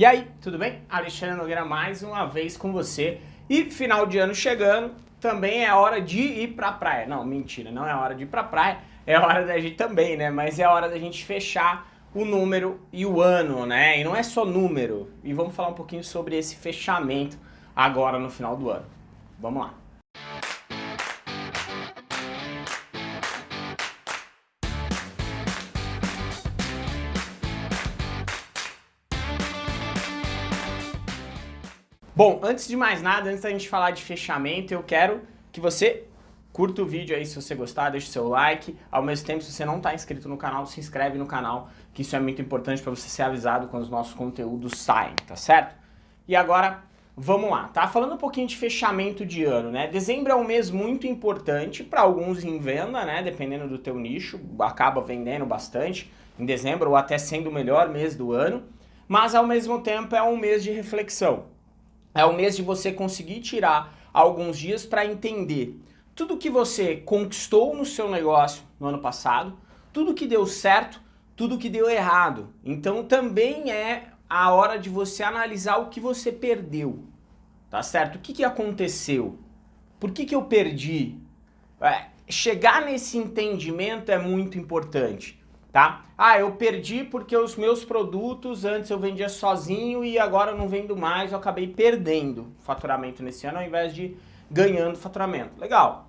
E aí, tudo bem? Alexandre Nogueira mais uma vez com você. E final de ano chegando, também é hora de ir pra praia. Não, mentira, não é hora de ir pra praia, é hora da gente também, né? Mas é hora da gente fechar o número e o ano, né? E não é só número. E vamos falar um pouquinho sobre esse fechamento agora no final do ano. Vamos lá. Bom, antes de mais nada, antes da gente falar de fechamento, eu quero que você curta o vídeo aí se você gostar, deixe o seu like. Ao mesmo tempo, se você não está inscrito no canal, se inscreve no canal, que isso é muito importante para você ser avisado quando os nossos conteúdos saem, tá certo? E agora, vamos lá, tá? Falando um pouquinho de fechamento de ano, né? Dezembro é um mês muito importante para alguns em venda, né? Dependendo do teu nicho, acaba vendendo bastante em dezembro ou até sendo o melhor mês do ano. Mas ao mesmo tempo é um mês de reflexão. É o mês de você conseguir tirar alguns dias para entender tudo que você conquistou no seu negócio no ano passado, tudo que deu certo, tudo que deu errado. Então também é a hora de você analisar o que você perdeu, tá certo? O que, que aconteceu? Por que, que eu perdi? É, chegar nesse entendimento é muito importante tá? Ah, eu perdi porque os meus produtos antes eu vendia sozinho e agora eu não vendo mais, eu acabei perdendo faturamento nesse ano ao invés de ganhando faturamento. Legal.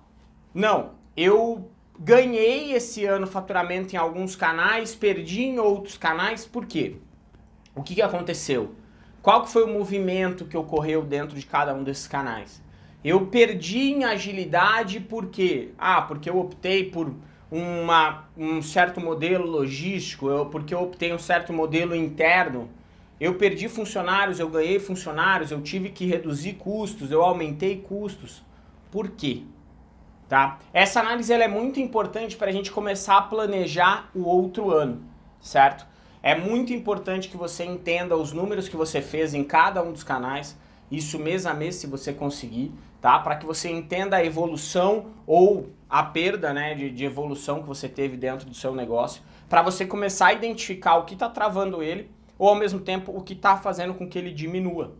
Não, eu ganhei esse ano faturamento em alguns canais, perdi em outros canais, por quê? O que, que aconteceu? Qual que foi o movimento que ocorreu dentro de cada um desses canais? Eu perdi em agilidade por quê? Ah, porque eu optei por uma, um certo modelo logístico, eu, porque eu optei um certo modelo interno, eu perdi funcionários, eu ganhei funcionários, eu tive que reduzir custos, eu aumentei custos. Por quê? Tá? Essa análise ela é muito importante para a gente começar a planejar o outro ano, certo? É muito importante que você entenda os números que você fez em cada um dos canais, isso mês a mês se você conseguir, tá? Para que você entenda a evolução ou a perda né, de, de evolução que você teve dentro do seu negócio, para você começar a identificar o que está travando ele ou ao mesmo tempo o que está fazendo com que ele diminua,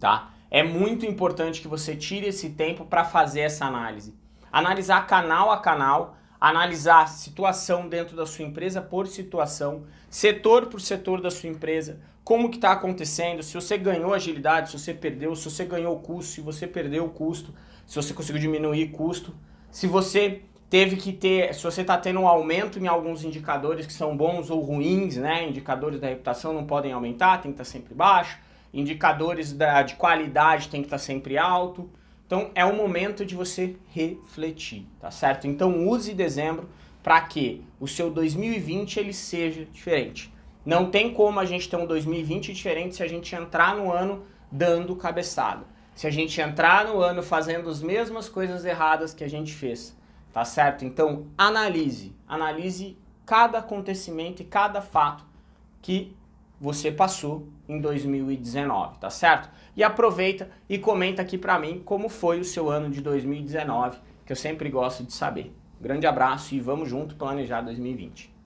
tá? É muito importante que você tire esse tempo para fazer essa análise. Analisar canal a canal, analisar situação dentro da sua empresa por situação, setor por setor da sua empresa, como que está acontecendo, se você ganhou agilidade, se você perdeu, se você ganhou custo, se você perdeu o custo, se você conseguiu diminuir custo, se você teve que ter, se você está tendo um aumento em alguns indicadores que são bons ou ruins, né? Indicadores da reputação não podem aumentar, tem que estar tá sempre baixo. Indicadores da, de qualidade tem que estar tá sempre alto. Então é o momento de você refletir, tá certo? Então use dezembro para que o seu 2020 ele seja diferente. Não tem como a gente ter um 2020 diferente se a gente entrar no ano dando cabeçada se a gente entrar no ano fazendo as mesmas coisas erradas que a gente fez, tá certo? Então, analise, analise cada acontecimento e cada fato que você passou em 2019, tá certo? E aproveita e comenta aqui pra mim como foi o seu ano de 2019, que eu sempre gosto de saber. Grande abraço e vamos junto planejar 2020.